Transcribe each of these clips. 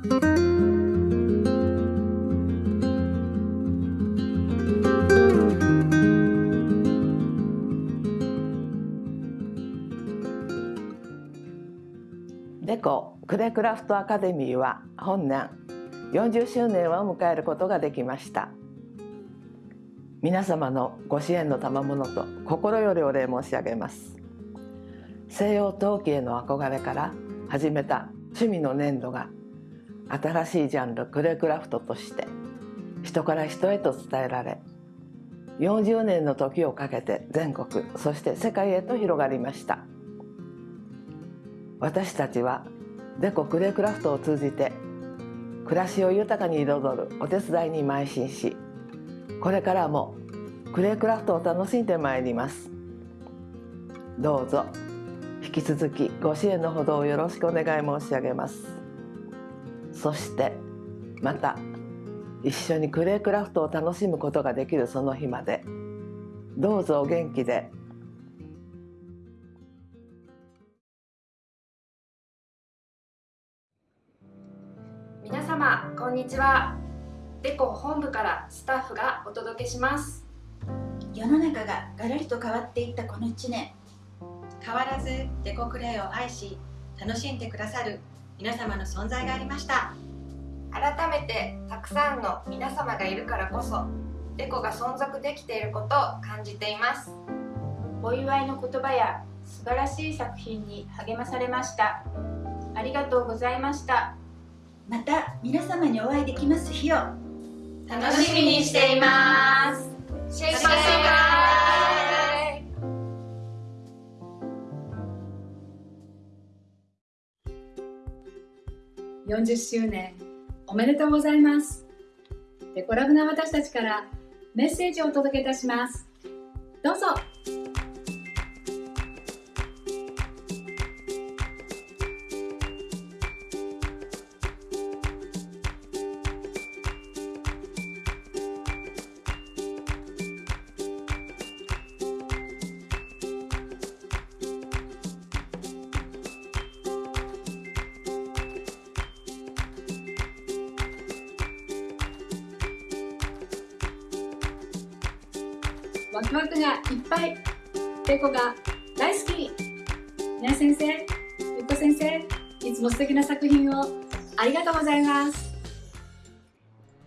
デコクレクラフトアカデミーは本年40周年を迎えることができました。皆様のご支援の賜物と心よりお礼申し上げます。西洋陶器への憧れから始めた趣味の粘土が新しいジャンルクレクラフトとして人から人へと伝えられ40年の時をかけて全国そして世界へと広がりました。私たちはデコクレクラフトを通じて暮らしを豊かに彩るお手伝いに邁進しこれからもクレクラフトを楽しんでまいります。どうぞ引き続きご支援のほどをよろしくお願い申し上げます。そしてまた一緒にクレイクラフトを楽しむことができるその日まで。どうぞお元気で。皆様こんにちは。デコ本部からスタッフがお届けします。世の中がガラリと変わっていったこの1年。変わらずデコクレイを愛し楽しんでくださる皆様の存在がありました。改めてたくさんの皆様がいるからこそデコが存続できていることを感じています。お祝いの言葉や素晴らしい作品に励まされました。ありがとうございました。また皆様にお会いできます日を。楽しみにしています40周年おめでとうございます。デコラブな私たちからメッセージをお届けいたします。どうぞ。ワクワクがいっぱい。デコが大好き。ね先生ゆっこ先生いつも素敵な作品をありがとうございます。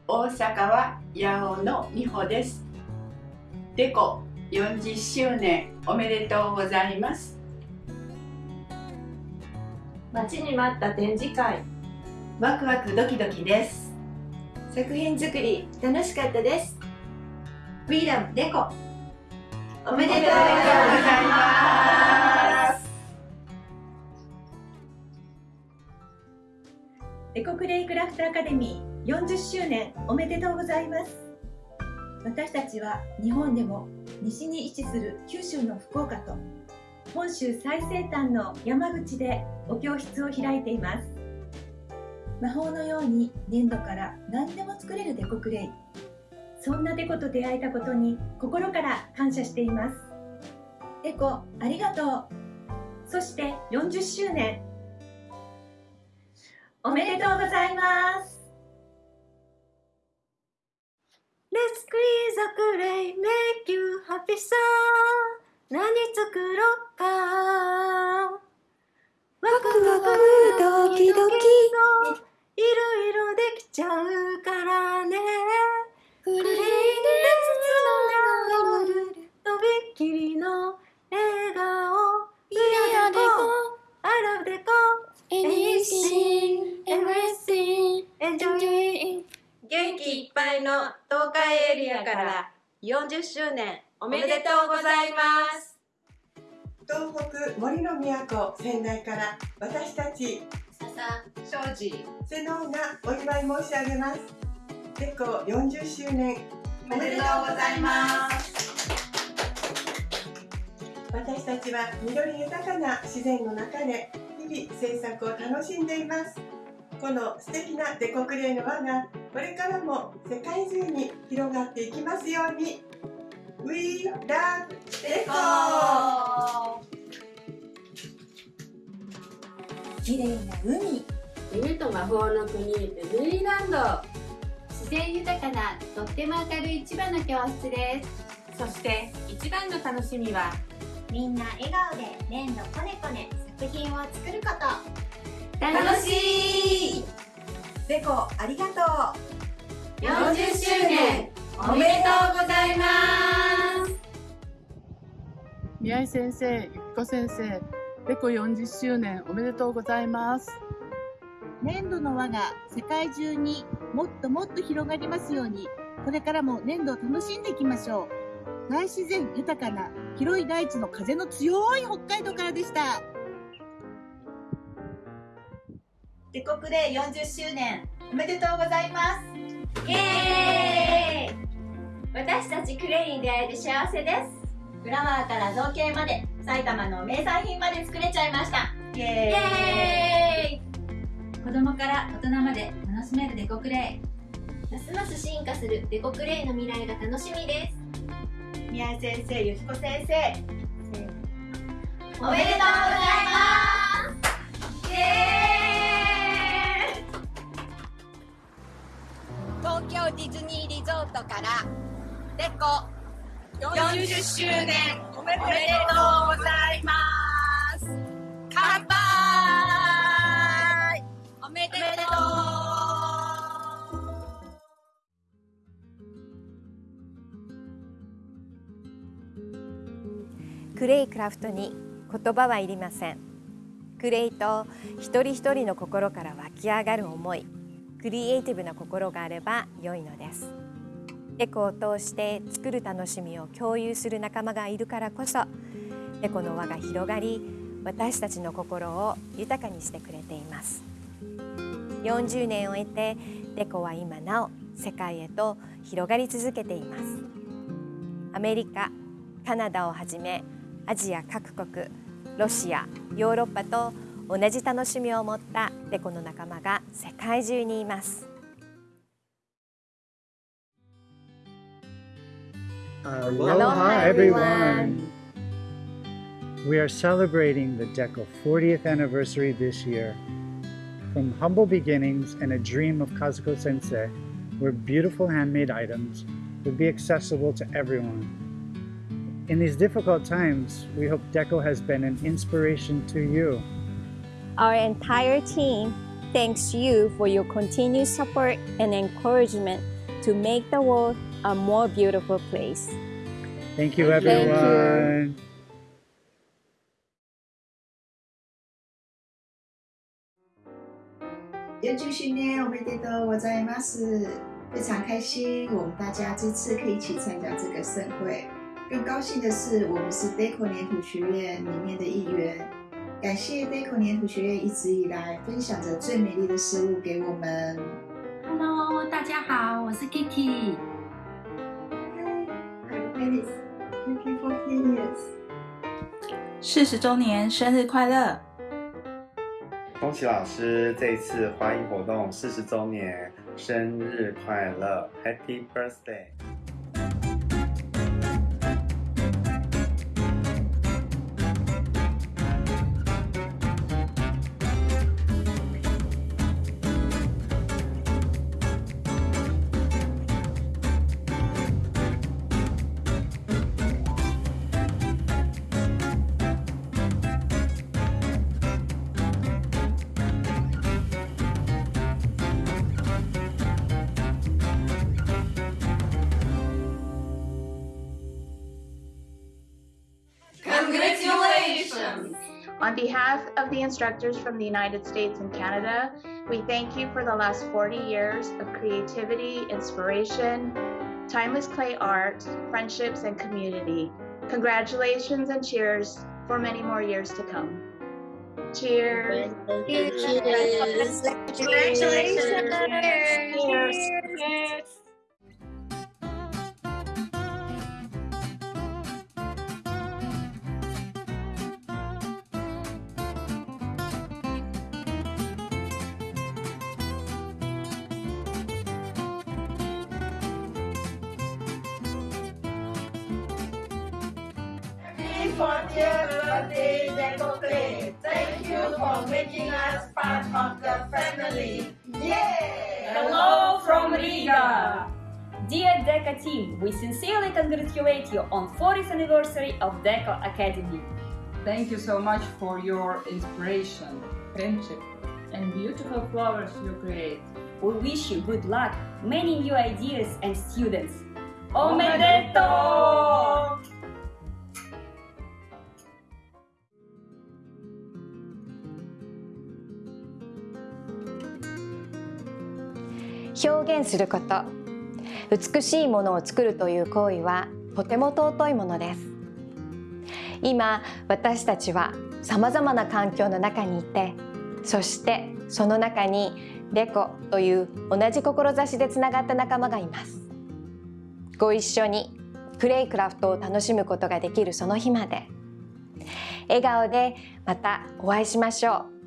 大阪は八尾の美穂です。デコ40周年おめでとうございます。待ちに待った展示会。ワクワクドキドキです。作品作り楽しかったです。フリーダムデコおめでとうございます。エコクレイクラフトアカデミー40周年おめでとうございます。私たちは日本でも西に位置する九州の福岡と本州最西端の山口でお教室を開いています。魔法のように粘土から何でも作れるデコクレイ。そんなデコと出会えたことに心から感謝しています。デコありがとう。そして40周年。おめでとうございます。Let's squeeze a clay, make you happy so 何作ろっっぱいの東海エリアから40周年おめでとうございます。東北森の都仙台から私たち笹庄司瀬能がお祝い申し上げます。デコ40周年おめでとうございます。私たちは緑豊かな自然の中で日々制作を楽しんでいます。この素敵なデコクレイの輪がこれからも世界中に広がっていきますように。We love デコ綺麗な海。夢と魔法の国ベルリーランド。自然豊かなとっても明るい千葉の教室です。そして一番の楽しみはみんな笑顔で粘土こねこね作品を作ること。楽しいデコありがとう40周年おめでとうございます宮井先生、ゆきこ先生、デコ40周年おめでとうございます。粘土の輪が世界中にもっともっと広がりますように、これからも粘土を楽しんでいきましょう。大自然豊かな広い大地の風の強い北海道からでした。デコクレイ40周年おめでとうございます。イエーイ。私たちクレイに出会えて幸せです。フラワーから造形まで埼玉の名産品まで作れちゃいました。イイ。エーイ。子供から大人まで楽しめるデコクレイますます進化するデコクレイの未来が楽しみです。宮井先生ゆきこ先生。おめでとうございます。イエー東京ディズニーリゾートからデコ40周年おめでとうございます。乾杯。おめでとう。クレイクラフトに言葉はいりません。クレイと一人一人の心から湧き上がる思い。クリエイティブな心があれば良いのです。エコを通して作る楽しみを共有する仲間がいるからこそエコの輪が広がり私たちの心を豊かにしてくれています。40年を経てデコは今なお世界へと広がり続けています。アメリカカナダをはじめアジア各国ロシアヨーロッパと同じ楽しみを持ったデコの仲間が世界中にいます Aloha, everyone. We are celebrating the DECO 40th anniversary this year. From humble beginnings and a dream of Kazuko Sensei, where beautiful handmade items would be accessible to everyone. In these difficult times, we hope DECO has been an inspiration to you. Our entire team thanks you for your continued support and encouragement to make the world a more beautiful place. Thank you, Thank you. everyone. 40周年おめでとうございます！非常开心，我们大家这次可以一起参加这个盛会。更高兴的是，我们是 Deco 粘土学院里面的一员。 感谢 Deco 粘土学院一直以来分享着最美丽的事物给我们。Hello，大家好，我是 Kiki。I'm Alice, Kiki fourteen years。四十周年生日快乐！恭喜老师这一次华影活动四十周年生日快乐，Happy Birthday！Congratulations! On behalf of the instructors from the United States and Canada, we thank you for the last 40 years of creativity, inspiration, timeless clay art, friendships, and community. Congratulations and cheers for many more years to come. Cheers. Cheers. Congratulations. Cheers. Happy 40th birthday, Deco Clay. Thank you for making us part of the family. Yay! Hello from Riga! Dear DECA team, we sincerely congratulate you on 40th anniversary of DECA Academy. Thank you so much for your inspiration, friendship, and beautiful flowers you create. We wish you good luck, many new ideas and students. お現すること。美しいものを作るという行為はとても尊いものです。今私たちはさまざまな環境の中にいてそしてその中にデコという同じ志でつながった仲間がいます。ご一緒にクレイクラフトを楽しむことができるその日まで。笑顔でまたお会いしましょう。